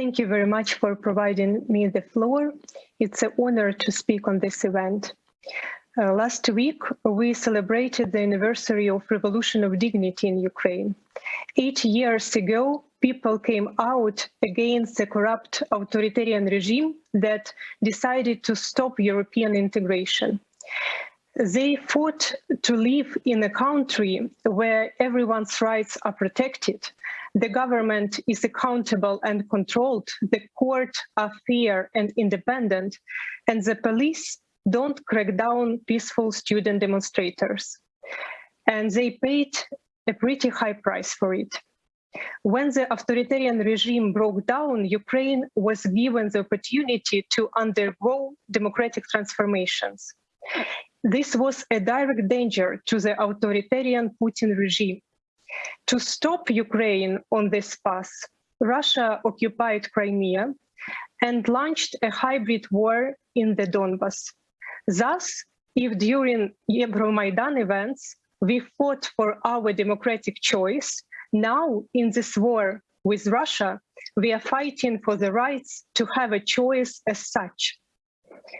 Thank you very much for providing me the floor. It's an honor to speak on this event. Uh, last week, we celebrated the anniversary of Revolution of Dignity in Ukraine. Eight years ago, people came out against the corrupt authoritarian regime that decided to stop European integration. They fought to live in a country where everyone's rights are protected, the government is accountable and controlled, the court are fair and independent, and the police don't crack down peaceful student demonstrators. And they paid a pretty high price for it. When the authoritarian regime broke down, Ukraine was given the opportunity to undergo democratic transformations. This was a direct danger to the authoritarian Putin regime to stop Ukraine on this path, Russia occupied Crimea and launched a hybrid war in the Donbas. Thus, if during Euromaidan events we fought for our democratic choice, now in this war with Russia, we are fighting for the rights to have a choice as such.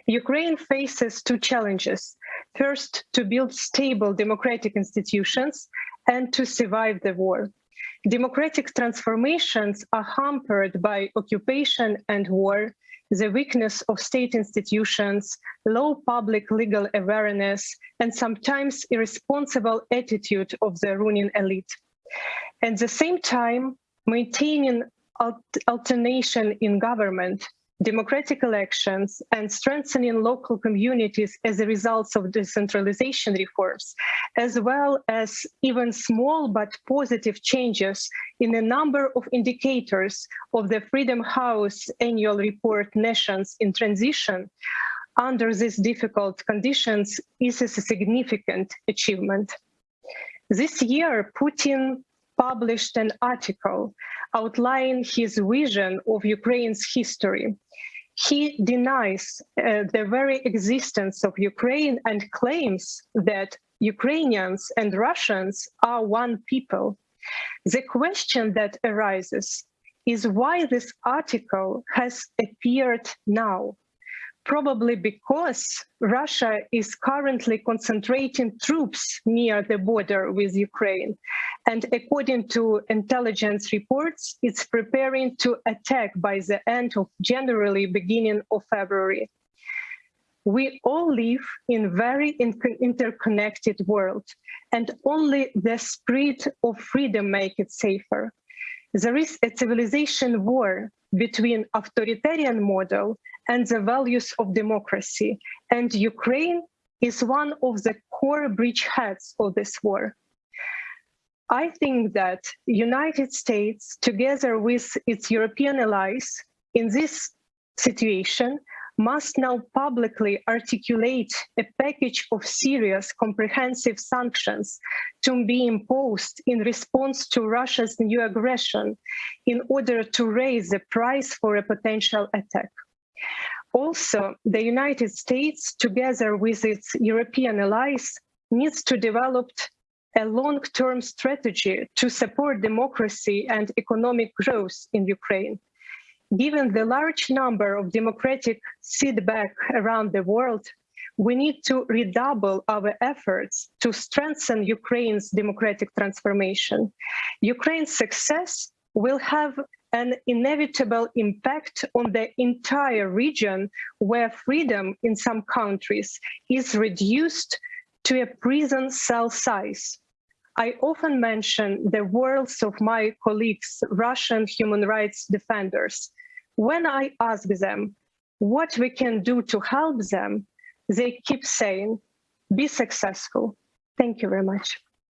Ukraine faces two challenges. First, to build stable democratic institutions and to survive the war. Democratic transformations are hampered by occupation and war, the weakness of state institutions, low public legal awareness, and sometimes irresponsible attitude of the ruling elite. At the same time, maintaining alternation in government democratic elections and strengthening local communities as a result of decentralization reforms, as well as even small but positive changes in a number of indicators of the Freedom House annual report Nations in Transition, under these difficult conditions is a significant achievement. This year, Putin published an article outlining his vision of Ukraine's history. He denies uh, the very existence of Ukraine and claims that Ukrainians and Russians are one people. The question that arises is why this article has appeared now probably because Russia is currently concentrating troops near the border with Ukraine. And according to intelligence reports, it's preparing to attack by the end of January, beginning of February. We all live in very interconnected world, and only the spirit of freedom make it safer. There is a civilization war between authoritarian model and the values of democracy. And Ukraine is one of the core bridgeheads of this war. I think that United States, together with its European allies, in this situation, must now publicly articulate a package of serious comprehensive sanctions to be imposed in response to Russia's new aggression in order to raise the price for a potential attack. Also, the United States, together with its European allies, needs to develop a long-term strategy to support democracy and economic growth in Ukraine. Given the large number of democratic feedback around the world, we need to redouble our efforts to strengthen Ukraine's democratic transformation. Ukraine's success will have an inevitable impact on the entire region where freedom in some countries is reduced to a prison cell size. I often mention the words of my colleagues, Russian human rights defenders. When I ask them what we can do to help them, they keep saying, be successful. Thank you very much.